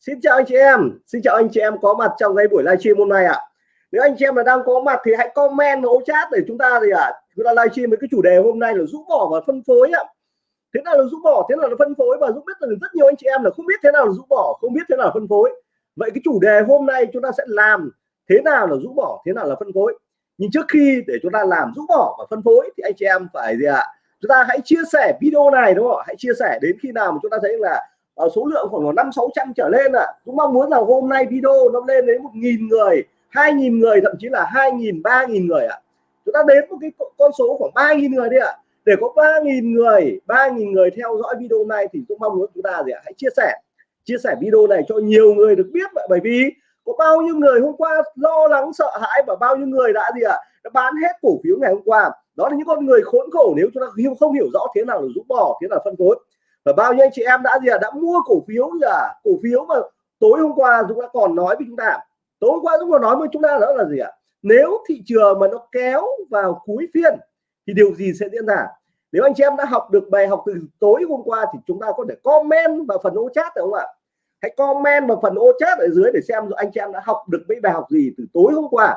Xin chào anh chị em, xin chào anh chị em có mặt trong cái buổi livestream hôm nay ạ. À. Nếu anh chị em là đang có mặt thì hãy comment vào chat để chúng ta gì ạ? À, chúng ta livestream với cái chủ đề hôm nay là rũ bỏ và phân phối ạ. À. Thế nào là rũ bỏ, thế nào là phân phối và Dũng biết là rất nhiều anh chị em là không biết thế nào là rũ bỏ, không biết thế nào là phân phối. Vậy cái chủ đề hôm nay chúng ta sẽ làm thế nào là rũ bỏ, thế nào là phân phối. Nhưng trước khi để chúng ta làm rũ bỏ và phân phối thì anh chị em phải gì ạ? À? Chúng ta hãy chia sẻ video này đúng không ạ? Hãy chia sẻ đến khi nào mà chúng ta thấy là uh, số lượng khoảng năm sáu trăm trở lên ạ à. cũng mong muốn là hôm nay video nó lên đến một nghìn người hai nghìn người thậm chí là hai nghìn ba nghìn người ạ à. chúng ta đến một cái con số khoảng ba nghìn người đi ạ à. để có ba nghìn người ba nghìn người theo dõi video này thì cũng mong muốn chúng ta gì ạ hãy chia sẻ chia sẻ video này cho nhiều người được biết vậy bởi vì có bao nhiêu người hôm qua lo lắng sợ hãi và bao nhiêu người đã gì ạ đã bán hết cổ phiếu ngày hôm qua đó là những con người khốn khổ nếu chúng ta không hiểu rõ thế nào là rũ bỏ thế nào phân phối và bao nhiêu anh chị em đã gì à, đã mua cổ phiếu gì à cổ phiếu mà tối hôm qua dũng đã còn nói với chúng ta. Tối hôm qua dũng còn nói với chúng ta đó là gì ạ? Nếu thị trường mà nó kéo vào cuối phiên thì điều gì sẽ diễn ra? Nếu anh chị em đã học được bài học từ tối hôm qua thì chúng ta có thể comment vào phần ô chat được không ạ? Hãy comment vào phần ô chat ở dưới để xem anh chị em đã học được mấy bài học gì từ tối hôm qua.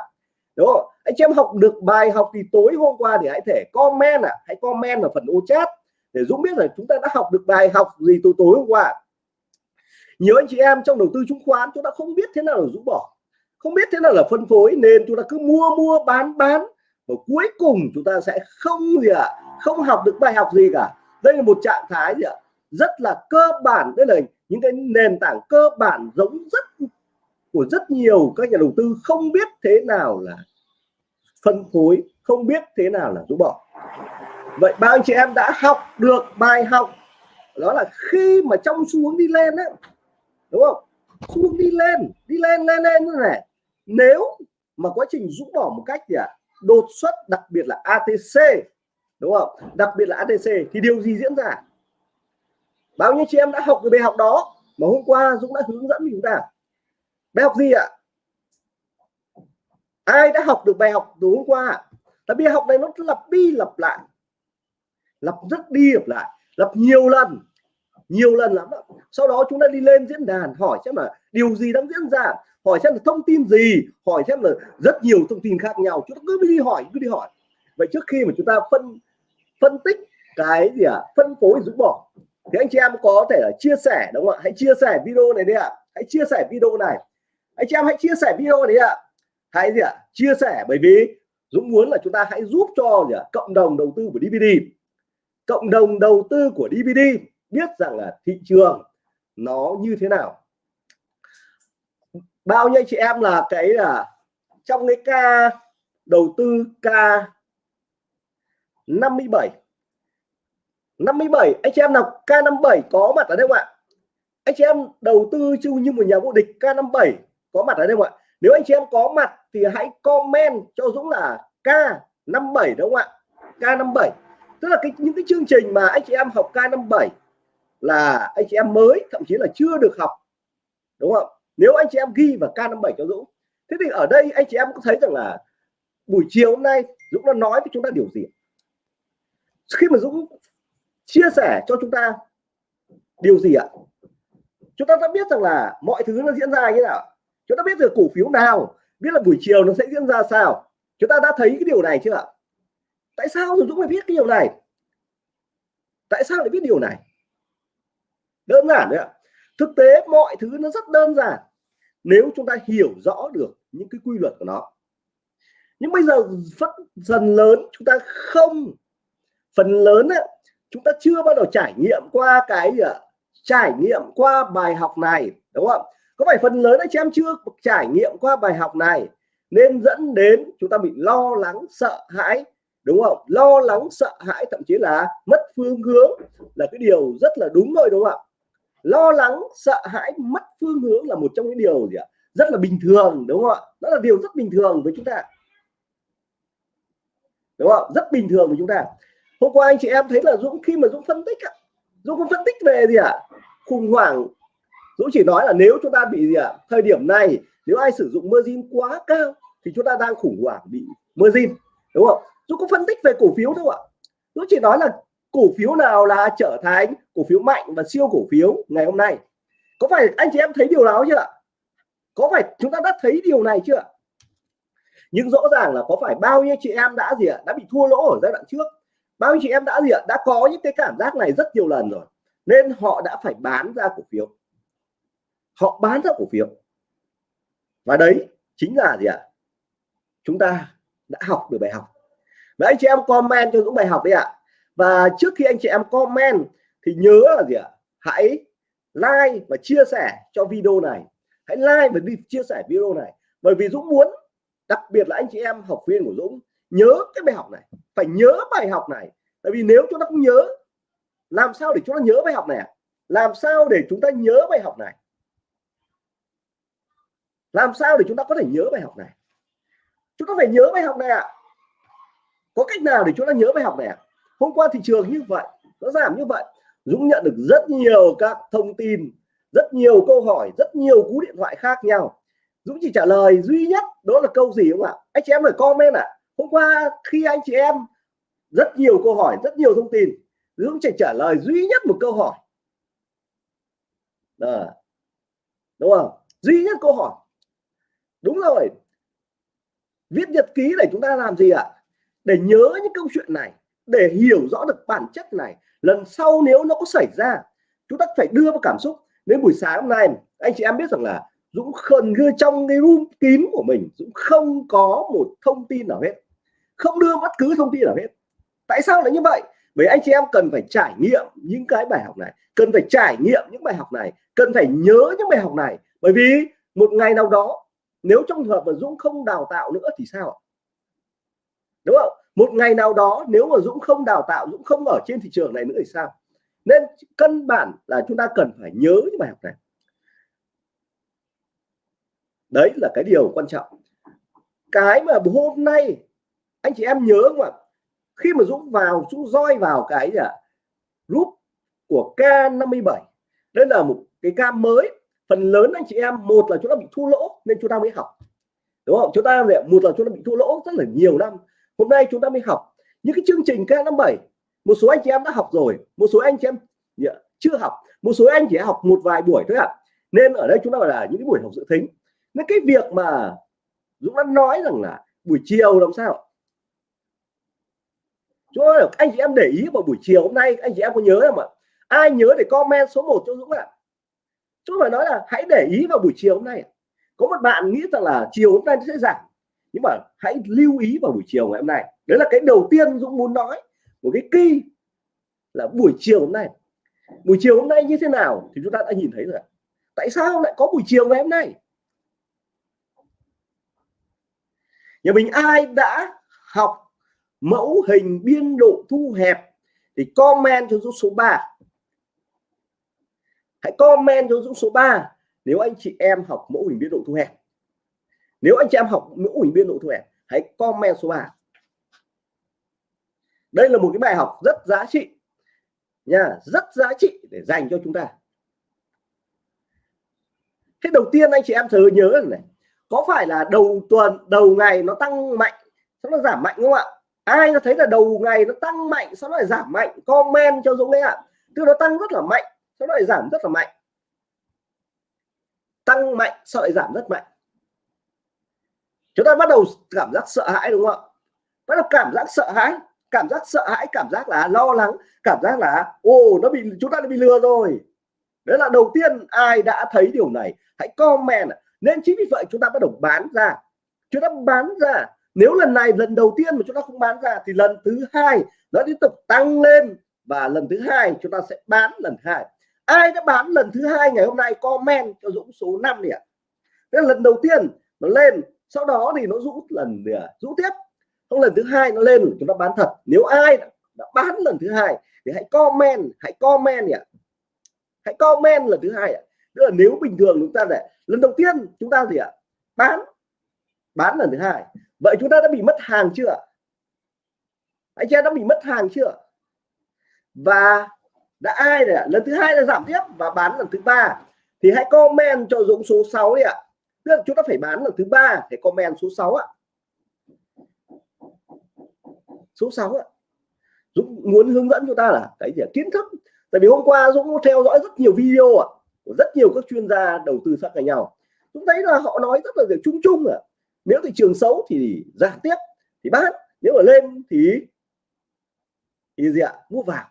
Đúng không? Anh chị em học được bài học thì tối hôm qua thì hãy thể comment à hãy comment vào phần ô chat để Dũng biết là chúng ta đã học được bài học gì từ tối hôm qua. Nhiều anh chị em trong đầu tư chứng khoán chúng ta không biết thế nào là rũ bỏ. Không biết thế nào là phân phối nên chúng ta cứ mua mua bán bán. Và cuối cùng chúng ta sẽ không gì ạ à, không học được bài học gì cả. Đây là một trạng thái gì ạ? À, rất là cơ bản. Đây là những cái nền tảng cơ bản giống rất của rất nhiều các nhà đầu tư không biết thế nào là phân phối không biết thế nào là rũ bỏ vậy bao anh chị em đã học được bài học đó là khi mà trong xu hướng đi lên đấy đúng không? Xu hướng đi lên đi lên lên lên như này. Nếu mà quá trình rũ bỏ một cách gì ạ? À, đột xuất đặc biệt là ATC đúng không? Đặc biệt là ATC thì điều gì diễn ra? Bao nhiêu chị em đã học cái bài học đó mà hôm qua Dũng đã hướng dẫn chúng ta bài học gì ạ? Ai đã học được bài học từ hôm qua tại bài học này nó lặp đi lặp lại lặp rất đi lặp lại. Lặp nhiều lần nhiều lần lắm đó. sau đó chúng ta đi lên diễn đàn, hỏi xem là điều gì đang diễn ra, hỏi xem là thông tin gì, hỏi xem là rất nhiều thông tin khác nhau. Chúng ta cứ đi hỏi, cứ đi hỏi. Vậy trước khi mà chúng ta phân phân tích cái gì à phân phối rũ bỏ. Thì anh chị em có thể là chia sẻ, đúng không ạ? Hãy chia sẻ video này đi ạ. Hãy chia sẻ video này. Anh chị em hãy chia sẻ video này ạ. Hãy gì ạ? Chia sẻ, bởi vì Dũng muốn là chúng ta hãy giúp cho gì à? cộng đồng đầu tư của DVD cộng đồng đầu tư của DVD biết rằng là thị trường nó như thế nào. Bao nhiêu chị em là cái là trong cái ca đầu tư ca 57 57 anh chị em nào K57 có mặt ở đây không ạ? Anh chị em đầu tư chung như một nhà vô địch K57 có mặt ở đây không ạ? Nếu anh chị em có mặt thì hãy comment cho Dũng là K57 đúng không ạ? K57 tức là cái, những cái chương trình mà anh chị em học K57 là anh chị em mới, thậm chí là chưa được học, đúng không? Nếu anh chị em ghi vào K57 cho Dũng. Thế thì ở đây anh chị em có thấy rằng là buổi chiều hôm nay Dũng đã nói với chúng ta điều gì? Khi mà Dũng chia sẻ cho chúng ta điều gì ạ? Chúng ta đã biết rằng là mọi thứ nó diễn ra như nào. Chúng ta biết được cổ phiếu nào, biết là buổi chiều nó sẽ diễn ra sao. Chúng ta đã thấy cái điều này chưa ạ? Tại sao rồi Dũng phải biết cái điều này? Tại sao lại biết điều này? Đơn giản đấy ạ. Thực tế mọi thứ nó rất đơn giản. Nếu chúng ta hiểu rõ được những cái quy luật của nó. Nhưng bây giờ phần dần lớn chúng ta không. Phần lớn ấy, chúng ta chưa bao giờ trải nghiệm qua cái gì ạ trải nghiệm qua bài học này đúng không? Có phải phần lớn anh chị em chưa trải nghiệm qua bài học này? Nên dẫn đến chúng ta bị lo lắng sợ hãi đúng không? Lo lắng, sợ hãi, thậm chí là mất phương hướng là cái điều rất là đúng rồi đúng không ạ? Lo lắng, sợ hãi, mất phương hướng là một trong những điều gì ạ? Rất là bình thường, đúng không ạ? Đó là điều rất bình thường với chúng ta. Đúng không rất bình thường với chúng ta. Hôm qua anh chị em thấy là Dũng, khi mà Dũng phân tích ạ Dũng không phân tích về gì ạ? Khủng hoảng. Dũng chỉ nói là nếu chúng ta bị gì ạ? Thời điểm này, nếu ai sử dụng margin quá cao thì chúng ta đang khủng hoảng bị margin, đúng không? Dũng có phân tích về cổ phiếu đâu ạ. Dũng chỉ nói là cổ phiếu nào là trở thành cổ phiếu mạnh và siêu cổ phiếu ngày hôm nay. Có phải anh chị em thấy điều đó chưa có phải chúng ta đã thấy điều này chưa nhưng rõ ràng là có phải bao nhiêu chị em đã gì ạ? Đã bị thua lỗ ở giai đoạn trước. Bao nhiêu chị em đã gì ạ? Đã có những cái cảm giác này rất nhiều lần rồi. Nên họ đã phải bán ra cổ phiếu. Họ bán ra cổ phiếu. Và đấy chính là gì ạ? Chúng ta đã học được bài học đấy anh chị em comment cho những bài học đi ạ. Và trước khi anh chị em comment thì nhớ là gì ạ? Hãy like và chia sẻ cho video này. Hãy like và đi chia sẻ video này. Bởi vì Dũng muốn, đặc biệt là anh chị em học viên của Dũng, nhớ cái bài học này. Phải nhớ bài học này. Tại vì nếu chúng ta không nhớ, làm sao để chúng ta nhớ bài học này làm sao để chúng ta nhớ bài học này? Làm sao để chúng ta có thể nhớ bài học này? Chúng ta phải nhớ bài học này ạ có cách nào để chúng ta nhớ bài học này à? hôm qua thị trường như vậy, nó giảm như vậy. Dũng nhận được rất nhiều các thông tin, rất nhiều câu hỏi, rất nhiều cú điện thoại khác nhau. Dũng chỉ trả lời duy nhất, đó là câu gì không ạ? Anh chị em phải comment ạ. À. hôm qua khi anh chị em rất nhiều câu hỏi, rất nhiều thông tin, Dũng chỉ trả lời duy nhất một câu hỏi. Đó. đúng không? Duy nhất câu hỏi. Đúng rồi. Viết nhật ký để chúng ta làm gì ạ? Để nhớ những câu chuyện này, để hiểu rõ được bản chất này, lần sau nếu nó có xảy ra, chúng ta phải đưa vào cảm xúc. Đến buổi sáng hôm nay, anh chị em biết rằng là Dũng khẩn đưa trong cái room kín của mình, Dũng không có một thông tin nào hết. Không đưa bất cứ thông tin nào hết. Tại sao lại như vậy? Bởi anh chị em cần phải trải nghiệm những cái bài học này, cần phải trải nghiệm những bài học này, cần phải nhớ những bài học này. Bởi vì một ngày nào đó, nếu trong trường hợp mà Dũng không đào tạo nữa thì sao đúng không? Một ngày nào đó nếu mà Dũng không đào tạo, Dũng không ở trên thị trường này nữa thì sao? Nên căn bản là chúng ta cần phải nhớ những bài học này. Đấy là cái điều quan trọng. Cái mà hôm nay anh chị em nhớ không ạ? Khi mà Dũng vào, Dũng roi vào cái gì ạ? Group của K57. Đây là một cái ca mới. Phần lớn anh chị em, một là chúng ta bị thua lỗ nên chúng ta mới học. Đúng không? Chúng ta một là chúng ta bị thua lỗ rất là nhiều năm hôm nay chúng ta mới học. Những cái chương trình K57 một số anh chị em đã học rồi, một số anh chị em dạ, chưa học, một số anh chỉ học một vài buổi thôi ạ. À. nên ở đây chúng ta gọi là những cái buổi học dự thính nên cái việc mà Dũng đã nói rằng là buổi chiều làm sao? Cho anh chị em để ý vào buổi chiều hôm nay, anh chị em có nhớ không ạ? Ai nhớ để comment số 1 cho Dũng ạ? À? chúng phải nói là hãy để ý vào buổi chiều hôm nay có một bạn nghĩ rằng là chiều hôm nay sẽ giảm nhưng mà hãy lưu ý vào buổi chiều ngày hôm nay. Đấy là cái đầu tiên Dũng muốn nói một cái kỳ là buổi chiều hôm nay. Buổi chiều hôm nay như thế nào thì chúng ta đã nhìn thấy rồi tại sao lại có buổi chiều ngày hôm nay? Nhà mình ai đã học mẫu hình biên độ thu hẹp thì comment cho Dũng số 3 hãy comment cho Dũng số 3 nếu anh chị em học mẫu hình biên độ thu hẹp nếu anh chị em học mẫu ủy viên nội thu hẹp, hãy comment số 3 đây là một cái bài học rất giá trị nha, rất giá trị để dành cho chúng ta. Thế đầu tiên anh chị em thử nhớ này, có phải là đầu tuần, đầu ngày nó tăng mạnh sau nó giảm mạnh không ạ? Ai nó thấy là đầu ngày nó tăng mạnh sau nó lại giảm mạnh? Comment cho Dũng đấy ạ. Tức nó tăng rất là mạnh sau nó lại giảm rất là mạnh. Tăng mạnh sau lại giảm rất mạnh chúng ta bắt đầu cảm giác sợ hãi, đúng không ạ? Bắt đầu cảm giác sợ hãi, cảm giác sợ hãi, cảm giác là lo lắng, cảm giác là, ồ, nó bị, chúng ta đã bị lừa rồi. Đấy là đầu tiên ai đã thấy điều này. Hãy comment nên chính vì vậy chúng ta bắt đầu bán ra. Chúng ta bán ra. Nếu lần này, lần đầu tiên mà chúng ta không bán ra thì lần thứ hai nó tiếp tục tăng lên và lần thứ hai chúng ta sẽ bán lần hai. Ai đã bán lần thứ hai ngày hôm nay, comment cho Dũng số 5 đi ạ. À. lần đầu tiên nó lên sau đó thì nó rũ lần rũ tiếp. Không lần thứ hai nó lên chúng ta bán thật. Nếu ai đã, đã bán lần thứ hai thì hãy comment hãy comment nhỉ. Hãy comment lần thứ hai ạ. Tức là nếu bình thường chúng ta để lần đầu tiên chúng ta gì ạ? Bán bán lần thứ hai. Vậy chúng ta đã bị mất hàng chưa anh chị đã bị mất hàng chưa và đã ai này lần thứ hai là giảm tiếp và bán lần thứ ba. Thì hãy comment cho Dũng số 6 đi ạ tức là chúng ta phải bán lần thứ ba để comment số 6 ạ. Số 6 ạ. Dũng muốn hướng dẫn chúng ta là cái gì kiến thức. Tại vì hôm qua Dũng theo dõi rất nhiều video ạ, của rất nhiều các chuyên gia đầu tư khác nhau. Chúng thấy là họ nói rất là việc chung chung à nếu thị trường xấu thì giảm tiếp, thì bán. Nếu mà lên thì thì gì ạ? Mua vào.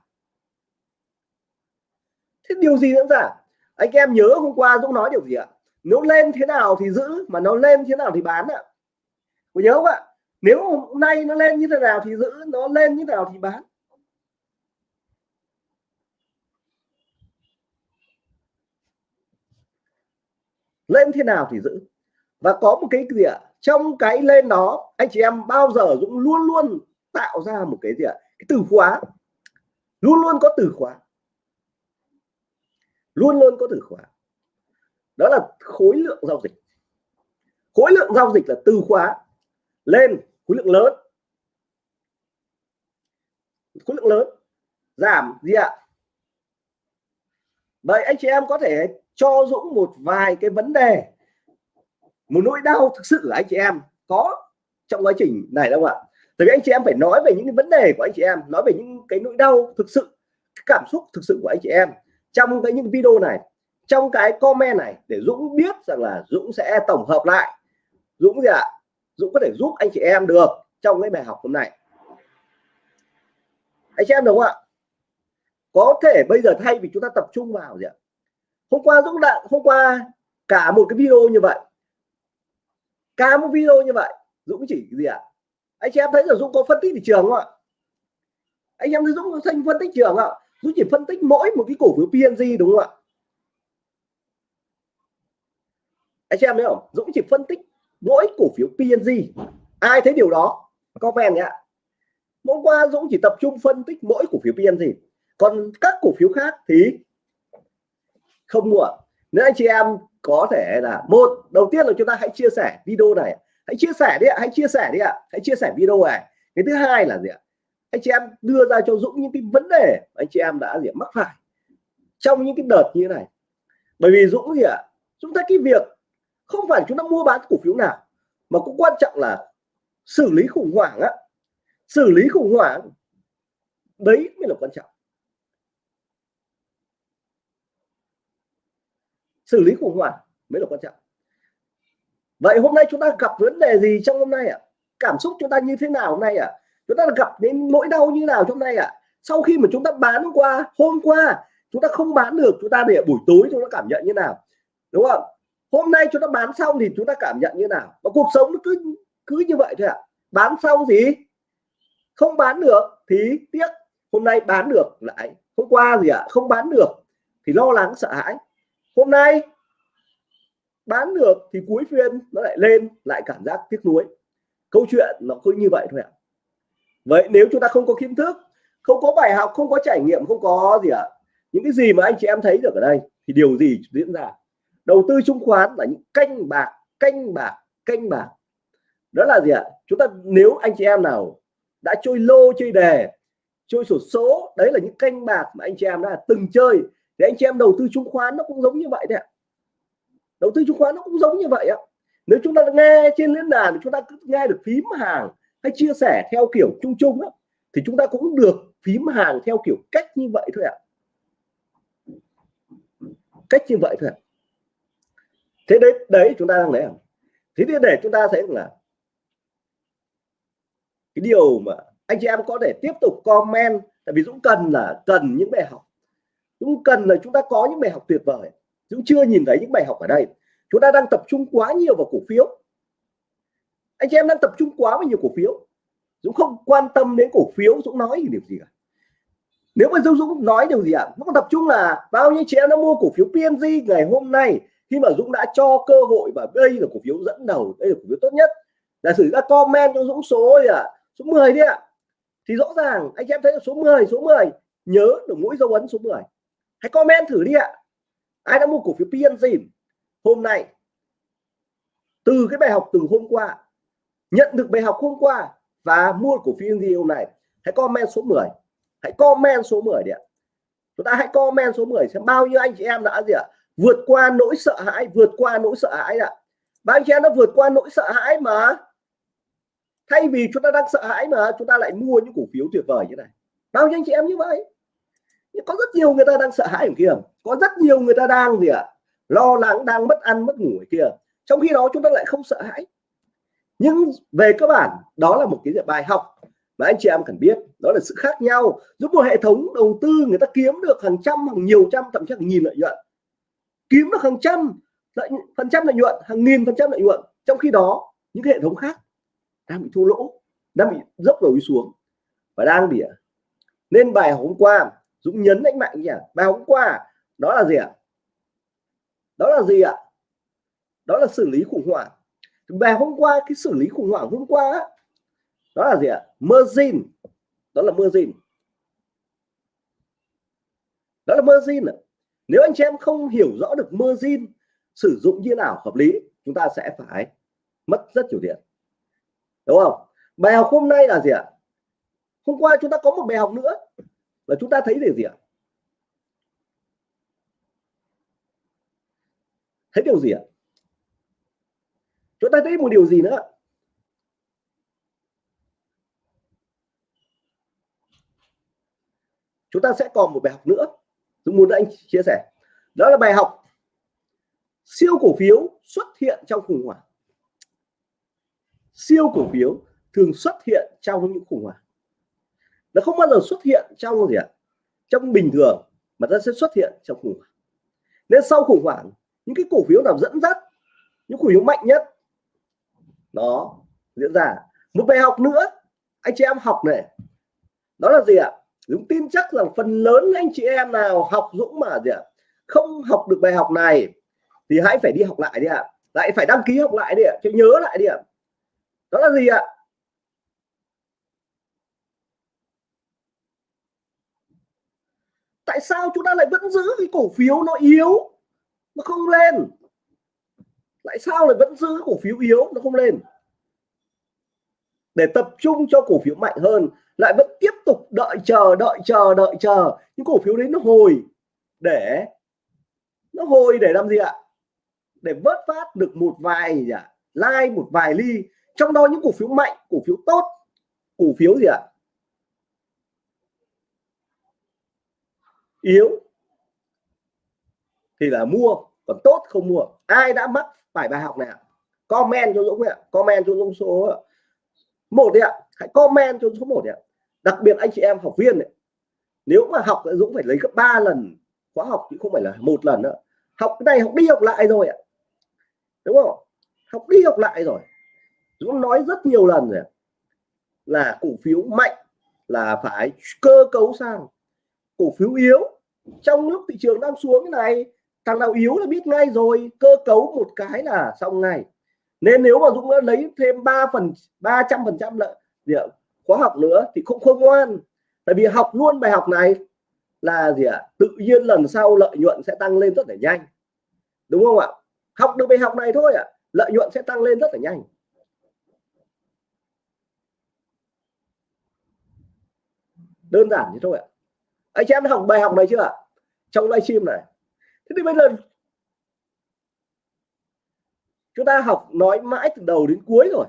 Thế điều gì diễn ra? Anh em nhớ hôm qua Dũng nói điều gì ạ? Nếu lên thế nào thì giữ, mà nó lên thế nào thì bán ạ. Có nhớ không ạ? Nếu hôm nay nó lên như thế nào thì giữ, nó lên như thế nào thì bán. Lên thế nào thì giữ. Và có một cái gì ạ? Trong cái lên đó, anh chị em bao giờ cũng luôn luôn tạo ra một cái gì ạ? Cái từ khóa. Luôn luôn có từ khóa. Luôn luôn có từ khóa đó là khối lượng giao dịch. Khối lượng giao dịch là từ khóa lên khối lượng lớn. Khối lượng lớn, giảm gì ạ? Vậy anh chị em có thể cho Dũng một vài cái vấn đề, một nỗi đau thực sự của anh chị em có trong quá trình này đâu ạ. Tại vì anh chị em phải nói về những cái vấn đề của anh chị em, nói về những cái nỗi đau thực sự, cái cảm xúc thực sự của anh chị em trong cái những video này trong cái comment này, để Dũng biết rằng là Dũng sẽ tổng hợp lại. Dũng gì ạ? Dũng có thể giúp anh chị em được trong cái bài học hôm nay. Anh chị em đúng không ạ? Có thể bây giờ thay vì chúng ta tập trung vào gì ạ? Hôm qua Dũng đã, hôm qua cả một cái video như vậy. Cả một video như vậy, Dũng chỉ gì ạ? Anh chị em thấy là Dũng có phân tích thị trường không ạ? Anh em thấy Dũng có phân tích trường ạ? Dũng chỉ phân tích mỗi một cái cổ phiếu PNG đúng không ạ? Anh chị em thấy không? Dũng chỉ phân tích mỗi cổ phiếu PNG ai thấy điều đó? Comment nhé. Hôm qua Dũng chỉ tập trung phân tích mỗi cổ phiếu PNG còn các cổ phiếu khác thì không mua. Nếu anh chị em có thể là, một, đầu tiên là chúng ta hãy chia sẻ video này. Hãy chia sẻ đi ạ, hãy chia sẻ đi ạ. Hãy chia sẻ video này. Cái thứ hai là gì ạ? Anh chị em đưa ra cho Dũng những cái vấn đề anh chị em đã gì mắc phải trong những cái đợt như thế này. Bởi vì Dũng gì ạ? Chúng ta cái việc không phải chúng ta mua bán cổ phiếu nào, mà cũng quan trọng là xử lý khủng hoảng á xử lý khủng hoảng, đấy mới là quan trọng xử lý khủng hoảng mới là quan trọng vậy hôm nay chúng ta gặp vấn đề gì trong hôm nay ạ à? cảm xúc chúng ta như thế nào hôm nay ạ à? chúng ta gặp đến nỗi đau như nào trong nay ạ à? sau khi mà chúng ta bán qua hôm qua, chúng ta không bán được, chúng ta để buổi tối chúng ta cảm nhận như nào đúng không hôm nay chúng ta bán xong thì chúng ta cảm nhận như nào? Và cuộc sống nó cứ cứ như vậy thôi ạ. À? bán xong gì? Không bán được thì tiếc. Hôm nay bán được lại. Hôm qua gì ạ? À? không bán được thì lo lắng sợ hãi. Hôm nay bán được thì cuối phiên nó lại lên lại cảm giác tiếc nuối. Câu chuyện nó cứ như vậy thôi ạ. Vậy nếu chúng ta không có kiến thức không có bài học không có trải nghiệm không có gì ạ. À, những cái gì mà anh chị em thấy được ở đây thì điều gì diễn ra? Đầu tư chứng khoán là những canh bạc canh bạc canh bạc. Đó là gì ạ? Chúng ta nếu anh chị em nào đã chơi lô chơi đề chơi sổ số đấy là những canh bạc mà anh chị em đã từng chơi thì anh chị em đầu tư chứng khoán nó cũng giống như vậy đấy ạ. Đầu tư chứng khoán nó cũng giống như vậy ạ. Nếu chúng ta nghe trên diễn đàn chúng ta cứ nghe được phím hàng hay chia sẻ theo kiểu chung chung á, thì chúng ta cũng được phím hàng theo kiểu cách như vậy thôi ạ. Cách như vậy thôi ạ thế đấy đấy chúng ta đang lấy thế thì để chúng ta thấy là cái điều mà anh chị em có thể tiếp tục comment tại vì Dũng cần là cần những bài học. Dũng cần là chúng ta có những bài học tuyệt vời. Dũng chưa nhìn thấy những bài học ở đây. Chúng ta đang tập trung quá nhiều vào cổ phiếu. Anh chị em đang tập trung quá vào nhiều cổ phiếu. Dũng không quan tâm đến cổ phiếu Dũng nói điều gì cả. Nếu mà Dũng, Dũng nói điều gì ạ? À? Dũng tập trung là bao nhiêu chị em đã mua cổ phiếu PNG ngày hôm nay? Khi mà Dũng đã cho cơ hội và đây là cổ phiếu dẫn đầu, đây là cổ phiếu tốt nhất. Là sử ra comment cho Dũng số gì ạ à? số 10 đi ạ. Thì rõ ràng anh chị em thấy là số 10 số 10 nhớ được mũi dấu ấn số 10 hãy comment thử đi ạ. Ai đã mua cổ phiếu PNG hôm nay. Từ cái bài học từ hôm qua, nhận được bài học hôm qua và mua cổ phiếu gì hôm nay, hãy comment số 10 hãy comment số 10 đi ạ. Chúng ta hãy comment số 10 xem bao nhiêu anh chị em đã gì ạ vượt qua nỗi sợ hãi, vượt qua nỗi sợ hãi ạ. Bao anh chị em đã vượt qua nỗi sợ hãi mà. Thay vì chúng ta đang sợ hãi mà, chúng ta lại mua những cổ phiếu tuyệt vời như này. Bao nhiêu anh chị em như vậy? Có rất nhiều người ta đang sợ hãi ở kia. Có rất nhiều người ta đang gì ạ? À? lo lắng, đang mất ăn, mất ngủ ở kia. Trong khi đó chúng ta lại không sợ hãi. Nhưng về cơ bản, đó là một cái bài học mà anh chị em cần biết. Đó là sự khác nhau. Giúp một hệ thống đầu tư người ta kiếm được hàng trăm, hàng nhiều trăm, thậm chí hàng nghìn lợi nhuận kiếm được hàng trăm lợi, phần trăm lợi nhuận, hàng nghìn phần trăm lợi nhuận, trong khi đó, những cái hệ thống khác đang bị thua lỗ, đang bị dốc đầu đi xuống và đang bị nên bài hôm qua, Dũng nhấn đánh mạnh nhỉ? Bài hôm qua, đó là gì ạ? Đó là gì ạ? Đó là xử lý khủng hoảng. Bài hôm qua, cái xử lý khủng hoảng hôm qua đó là gì ạ? Margin. Đó là margin. Đó là margin nếu anh chị em không hiểu rõ được margin sử dụng như nào hợp lý, chúng ta sẽ phải mất rất nhiều tiền. Đúng không? Bài học hôm nay là gì ạ? Hôm qua chúng ta có một bài học nữa và chúng ta thấy điều gì ạ? Thấy điều gì ạ? Chúng ta thấy một điều gì nữa? Chúng ta sẽ còn một bài học nữa tôi muốn anh chia sẻ. Đó là bài học siêu cổ phiếu xuất hiện trong khủng hoảng. Siêu cổ phiếu thường xuất hiện trong những khủng hoảng. Nó không bao giờ xuất hiện trong gì ạ? Trong bình thường, mà nó sẽ xuất hiện trong khủng hoảng. Nên sau khủng hoảng, những cái cổ phiếu nào dẫn dắt, những cổ phiếu mạnh nhất, nó diễn ra. Một bài học nữa, anh chị em học này. Đó là gì ạ? Dũng tin chắc rằng phần lớn anh chị em nào học Dũng mà gì ạ, không học được bài học này thì hãy phải đi học lại đi ạ. Lại phải đăng ký học lại đi ạ cho nhớ lại đi ạ. Đó là gì ạ? Tại sao chúng ta lại vẫn giữ cái cổ phiếu nó yếu, nó không lên? Tại sao lại vẫn giữ cổ phiếu yếu, nó không lên? Để tập trung cho cổ phiếu mạnh hơn lại vẫn tiếp tục đợi chờ đợi chờ đợi chờ. Những cổ phiếu đấy nó hồi để, nó hồi để làm gì ạ? Để vớt phát được một vài gì ạ? Like một vài ly. Trong đó những cổ phiếu mạnh, cổ phiếu tốt, cổ phiếu gì ạ? Yếu. Thì là mua, còn tốt không mua? Ai đã mắc phải bài học này ạ? Comment cho Dũng ạ. Comment cho Dũng số một đi ạ. Hãy comment cho số một ạ đặc biệt anh chị em học viên ấy, nếu mà học Dũng phải lấy gấp 3 lần khóa học chứ không phải là một lần nữa. Học cái này học đi học lại rồi ạ. Đúng không? Học đi học lại rồi. Dũng nói rất nhiều lần rồi là cổ phiếu mạnh là phải cơ cấu sang cổ phiếu yếu. Trong lúc thị trường đang xuống cái này thằng nào yếu là biết ngay rồi cơ cấu một cái là xong ngay. Nên nếu mà Dũng đã lấy thêm 3 phần 300 phần trăm lợi khóa học nữa thì cũng không ngoan. Tại vì học luôn bài học này là gì ạ? Tự nhiên lần sau lợi nhuận sẽ tăng lên rất là nhanh. Đúng không ạ? Học được bài học này thôi ạ. Lợi nhuận sẽ tăng lên rất là nhanh. Đơn giản như thôi ạ. Anh chị em học bài học này chưa ạ? Trong livestream này. Thế thì bây giờ chúng ta học nói mãi từ đầu đến cuối rồi.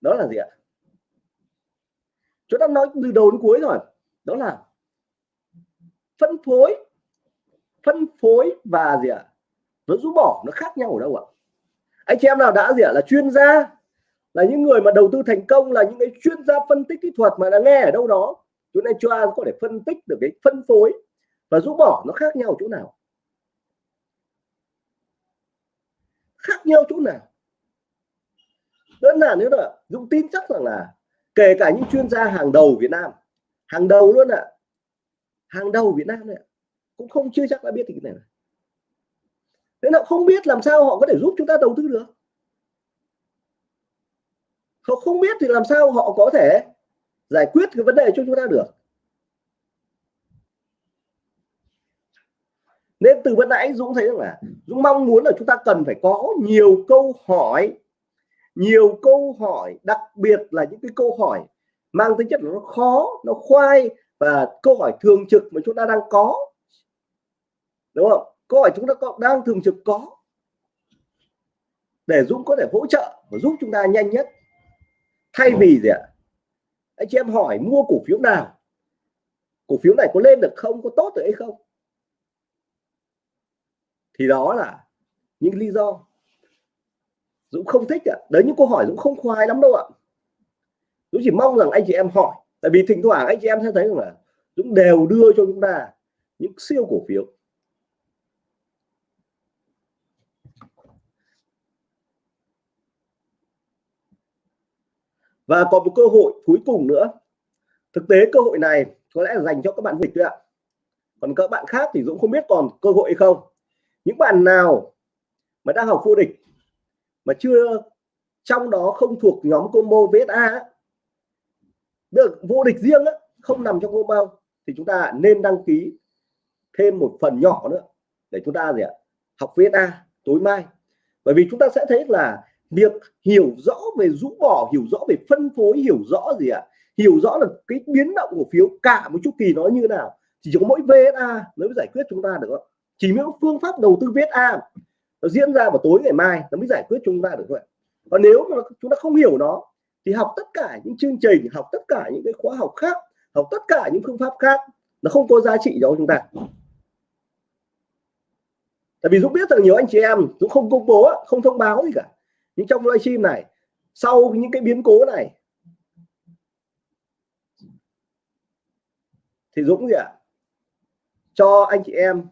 Đó là gì ạ? Chúng ta nói từ đầu đến cuối rồi. Đó là phân phối phân phối và gì ạ? Nó rũ bỏ, nó khác nhau ở đâu ạ? Anh chị em nào đã gì ạ? Là chuyên gia, là những người mà đầu tư thành công, là những cái chuyên gia phân tích kỹ thuật mà đã nghe ở đâu đó. Chúng ta cho có thể phân tích được cái phân phối và rũ bỏ nó khác nhau chỗ nào. Khác nhau chỗ nào? Đơn giản nữa là Dũng tin chắc rằng là kể cả những chuyên gia hàng đầu Việt Nam, hàng đầu luôn ạ. À. hàng đầu Việt Nam này cũng không chưa chắc đã biết thì cái này Thế nào không biết làm sao họ có thể giúp chúng ta đầu tư được? Họ không biết thì làm sao họ có thể giải quyết cái vấn đề cho chúng ta được? Nên từ bữa nãy Dũng thấy rằng là Dũng mong muốn là chúng ta cần phải có nhiều câu hỏi nhiều câu hỏi đặc biệt là những cái câu hỏi mang tính chất nó khó nó khoai và câu hỏi thường trực mà chúng ta đang có. Đúng không? Câu hỏi chúng ta có, đang thường trực có. Để Dũng có thể hỗ trợ và giúp chúng ta nhanh nhất. Thay vì gì ạ? Anh chị em hỏi mua cổ phiếu nào? Cổ phiếu này có lên được không có tốt được hay không? Thì đó là những lý do. Dũng không thích ạ. À. đấy, những câu hỏi Dũng không khoái lắm đâu ạ. Dũng chỉ mong rằng anh chị em hỏi. Tại vì thỉnh thoảng anh chị em sẽ thấy rằng là Dũng đều đưa cho chúng ta những siêu cổ phiếu. Và còn một cơ hội cuối cùng nữa. Thực tế cơ hội này có lẽ là dành cho các bạn dịch ạ. Còn các bạn khác thì Dũng không biết còn cơ hội hay không. Những bạn nào mà đang học vô địch mà chưa trong đó không thuộc nhóm combo VSA được vô địch riêng á, không nằm trong combo thì chúng ta nên đăng ký thêm một phần nhỏ nữa để chúng ta gì ạ học VSA tối mai. Bởi vì chúng ta sẽ thấy là việc hiểu rõ về rũ bỏ hiểu rõ về phân phối hiểu rõ gì ạ hiểu rõ là cái biến động cổ phiếu cả một chu kỳ nó như nào. Chỉ có mỗi VSA mới giải quyết chúng ta được chỉ những phương pháp đầu tư VSA nó diễn ra vào tối ngày mai, nó mới giải quyết chúng ta được thôi còn nếu mà chúng ta không hiểu nó, thì học tất cả những chương trình, học tất cả những cái khóa học khác, học tất cả những phương pháp khác, nó không có giá trị cho chúng ta. Tại vì Dũng biết rằng nhiều anh chị em Dũng không công bố không thông báo gì cả. Nhưng trong livestream này, sau những cái biến cố này, thì Dũng gì ạ? Cho anh chị em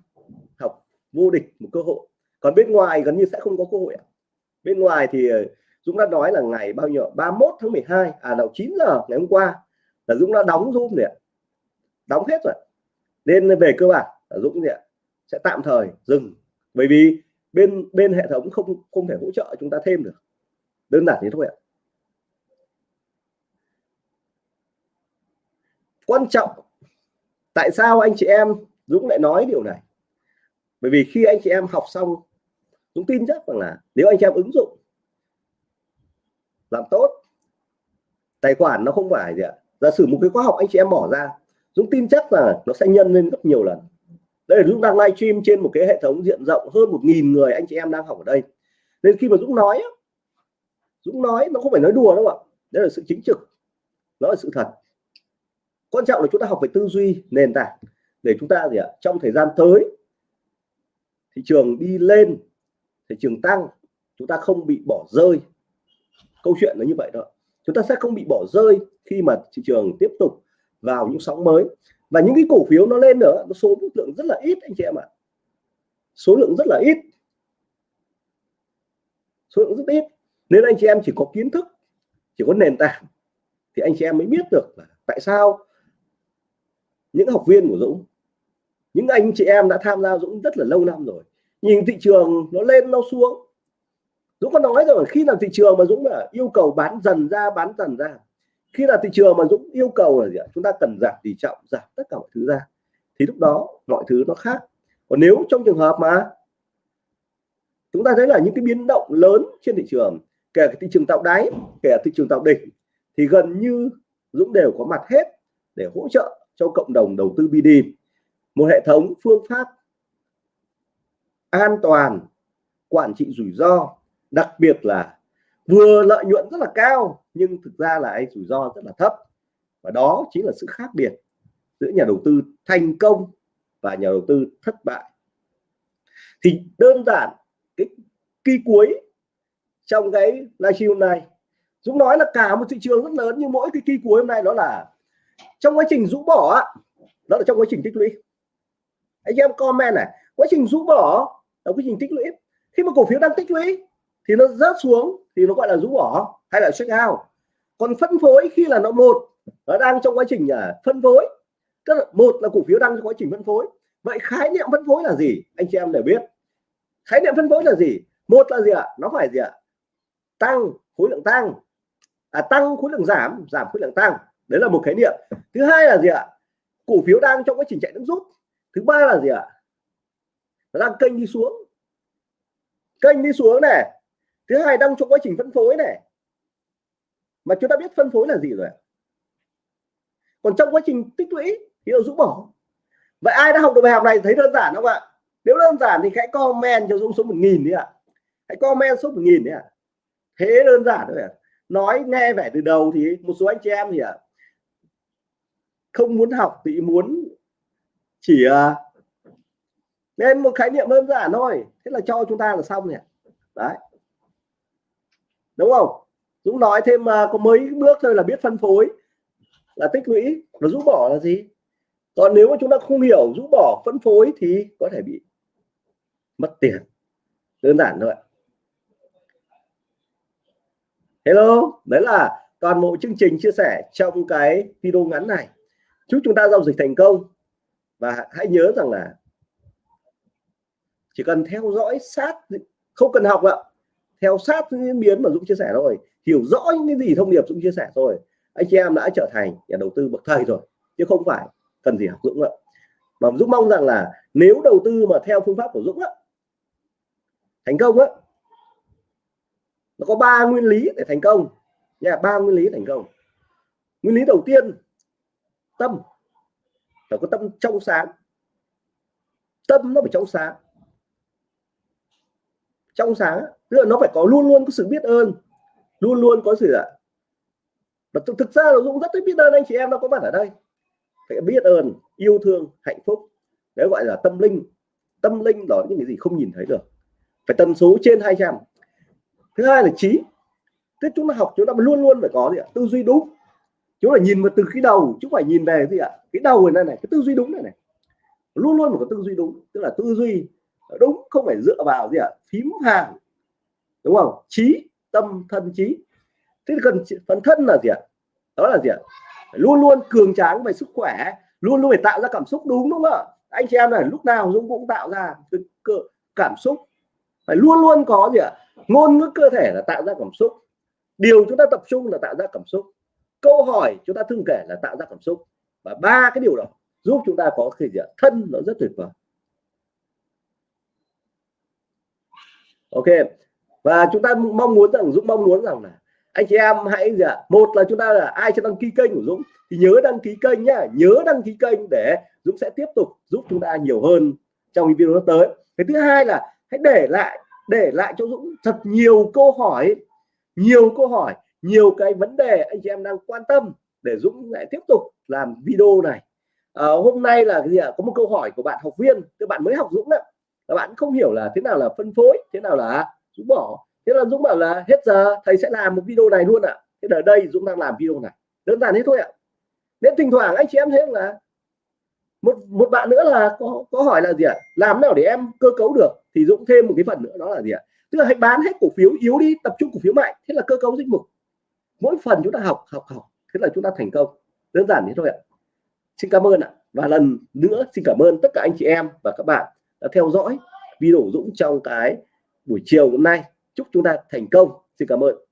học vô địch một cơ hội còn bên ngoài gần như sẽ không có cơ hội bên ngoài thì ờ, Dũng đã nói là ngày bao nhiêu 31 tháng 12 à đầu 9 giờ ngày hôm qua là Dũng đã đóng zoom rồi đóng hết rồi nên về cơ bản là Dũng gì ạ? Sẽ tạm thời dừng. Bởi vì bên bên hệ thống không không thể hỗ trợ chúng ta thêm được. Đơn giản thế thôi ạ. Quan trọng, tại sao anh chị em, Dũng lại nói điều này? Bởi vì khi anh chị em học xong Dũng tin chắc rằng là nếu anh chị em ứng dụng, làm tốt, tài khoản nó không phải gì ạ. Giả sử một cái khóa học anh chị em bỏ ra, Dũng tin chắc là nó sẽ nhân lên gấp nhiều lần. Đây là Dũng đang live stream trên một cái hệ thống diện rộng hơn một nghìn người anh chị em đang học ở đây. Nên khi mà Dũng nói Dũng nói nó không phải nói đùa đâu ạ. Đây là sự chính trực, nó là sự thật. Quan trọng là chúng ta học về tư duy, nền tảng để chúng ta gì ạ, trong thời gian tới, thị trường đi lên thị trường tăng, chúng ta không bị bỏ rơi. Câu chuyện là như vậy đó. Chúng ta sẽ không bị bỏ rơi khi mà thị trường tiếp tục vào những sóng mới. Và những cái cổ phiếu nó lên nữa, nó số lượng rất là ít anh chị em ạ. Số lượng rất là ít. Số lượng rất ít. Nên anh chị em chỉ có kiến thức, chỉ có nền tảng thì anh chị em mới biết được là tại sao những học viên của Dũng, những anh chị em đã tham gia Dũng rất là lâu năm rồi nhìn thị trường nó lên, nó xuống. Dũng có nói rồi, khi nào thị trường mà Dũng là yêu cầu bán dần ra, bán dần ra, khi là thị trường mà Dũng yêu cầu là gì ạ? Chúng ta cần giảm tỷ trọng, giảm tất cả mọi thứ ra. Thì lúc đó mọi thứ nó khác. Còn nếu trong trường hợp mà chúng ta thấy là những cái biến động lớn trên thị trường, kể cả thị trường tạo đáy, kể cả thị trường tạo đỉnh, thì gần như Dũng đều có mặt hết để hỗ trợ cho cộng đồng đầu tư BD một hệ thống phương pháp an toàn, quản trị rủi ro, đặc biệt là vừa lợi nhuận rất là cao, nhưng thực ra là anh rủi ro rất là thấp. Và đó chính là sự khác biệt giữa nhà đầu tư thành công và nhà đầu tư thất bại. Thì đơn giản, cái kỳ cuối trong cái livestream hôm nay, Dũng nói là cả một thị trường rất lớn, nhưng mỗi cái kỳ cuối hôm nay đó là trong quá trình rũ bỏ đó là trong quá trình tích lũy. Anh em comment này quá trình rũ bỏ là quá trình tích lũy. Khi mà cổ phiếu đang tích lũy thì nó rớt xuống thì nó gọi là rũ bỏ hay là check out. Còn phân phối khi là nó một nó đang trong quá trình à, phân phối tức là một là cổ phiếu đang trong quá trình phân phối. Vậy khái niệm phân phối là gì? Anh chị em để biết. Khái niệm phân phối là gì? Một là gì ạ? Nó phải gì ạ? Tăng khối lượng tăng. À, tăng khối lượng giảm giảm khối lượng tăng. Đấy là một khái niệm. Thứ hai là gì ạ? Cổ phiếu đang trong quá trình chạy nước rút. Thứ ba là gì ạ? Nó kênh đi xuống. Kênh đi xuống này. Thứ hai đang trong quá trình phân phối này. Mà chúng ta biết phân phối là gì rồi còn trong quá trình tích lũy thì nó rũ bỏ. Vậy ai đã học được bài học này thấy đơn giản không ạ? Nếu đơn giản thì hãy comment cho dũng số một nghìn đi ạ. Hãy comment số một nghìn đi ạ. Thế đơn giản thôi ạ. Nói nghe vẻ từ đầu thì một số anh chị em thì ạ không muốn học thì muốn chỉ uh, nên một khái niệm đơn giản thôi. Thế là cho chúng ta là xong nhỉ? Đấy. Đúng không? Dũng nói thêm mà có mấy bước thôi là biết phân phối. Là tích lũy và rũ bỏ là gì? Còn nếu mà chúng ta không hiểu rũ bỏ, phân phối thì có thể bị mất tiền. Đơn giản thôi hello, đấy là toàn bộ chương trình chia sẻ trong cái video ngắn này. Chúc chúng ta giao dịch thành công. Và hãy nhớ rằng là chỉ cần theo dõi sát, không cần học ạ. Theo sát những diễn biến mà Dũng chia sẻ rồi hiểu rõ những cái gì thông điệp Dũng chia sẻ rồi anh chị em đã trở thành nhà đầu tư bậc thầy rồi, chứ không phải cần gì học Dũng ạ. Mà Dũng mong rằng là nếu đầu tư mà theo phương pháp của Dũng á, thành công á, nó có ba nguyên lý để thành công. Nha, ba nguyên lý thành công. Nguyên lý đầu tiên, tâm. Phải có tâm trong sáng. Tâm nó phải trong sáng trong sáng, tức là nó phải có luôn luôn có sự biết ơn, luôn luôn có sự ạ và thực ra là Dũng rất biết ơn anh chị em, nó có mặt ở đây. Phải biết ơn, yêu thương, hạnh phúc. Đấy gọi là tâm linh. Tâm linh đó những cái gì không nhìn thấy được. Phải tần số trên 200 thứ hai là trí. Thế chúng ta học, chúng ta luôn luôn phải có gì ạ? Tư duy đúng. Chúng ta nhìn vào từ cái đầu, chứ phải nhìn về gì ạ? Cái đầu này này, cái tư duy đúng này này. Luôn luôn phải có tư duy đúng, tức là tư duy Ờ, đúng, không phải dựa vào gì ạ? Phím hàng, đúng không? Trí, tâm, thân, trí. Thế cần phần thân là gì ạ? Đó là gì ạ? Luôn luôn cường tráng về sức khỏe, luôn luôn phải tạo ra cảm xúc, đúng đúng không ạ? Anh chị em này, lúc nào Dũng cũng tạo ra cảm xúc. Phải luôn luôn có gì ạ? Ngôn ngữ cơ thể là tạo ra cảm xúc. Điều chúng ta tập trung là tạo ra cảm xúc. Câu hỏi chúng ta thường kể là tạo ra cảm xúc. Và ba cái điều đó giúp chúng ta có cái gì ạ? Thân nó rất tuyệt vời. Ok. Và chúng ta mong muốn rằng Dũng mong muốn rằng là anh chị em hãy gì ạ? Một là chúng ta là ai chưa đăng ký kênh của Dũng? Thì nhớ đăng ký kênh nhá. Nhớ đăng ký kênh để Dũng sẽ tiếp tục giúp chúng ta nhiều hơn trong video tới. Cái thứ hai là hãy để lại để lại cho Dũng thật nhiều câu hỏi nhiều câu hỏi nhiều cái vấn đề anh chị em đang quan tâm để Dũng lại tiếp tục làm video này. À, hôm nay là cái gì ạ? Có một câu hỏi của bạn học viên các bạn mới học Dũng đấy các bạn không hiểu là thế nào là phân phối, thế nào là Dũng bỏ. Thế là Dũng bảo là hết giờ, thầy sẽ làm một video này luôn ạ. À. thế ở đây, Dũng đang làm video này. Đơn giản thế thôi ạ. À. nên thỉnh thoảng anh chị em thấy là một một bạn nữa là có có hỏi là gì ạ? À? làm nào để em cơ cấu được? Thì Dũng thêm một cái phần nữa, đó là gì ạ? À? tức là hãy bán hết cổ phiếu, yếu đi, tập trung cổ phiếu mạnh. Thế là cơ cấu danh mục. Mỗi phần chúng ta học học học. Thế là chúng ta thành công. Đơn giản thế thôi ạ. Xin cảm ơn ạ. Và lần nữa xin cảm ơn tất cả anh chị em và các bạn đã theo dõi video Dũng trong cái buổi chiều hôm nay. Chúc chúng ta thành công. Xin cảm ơn.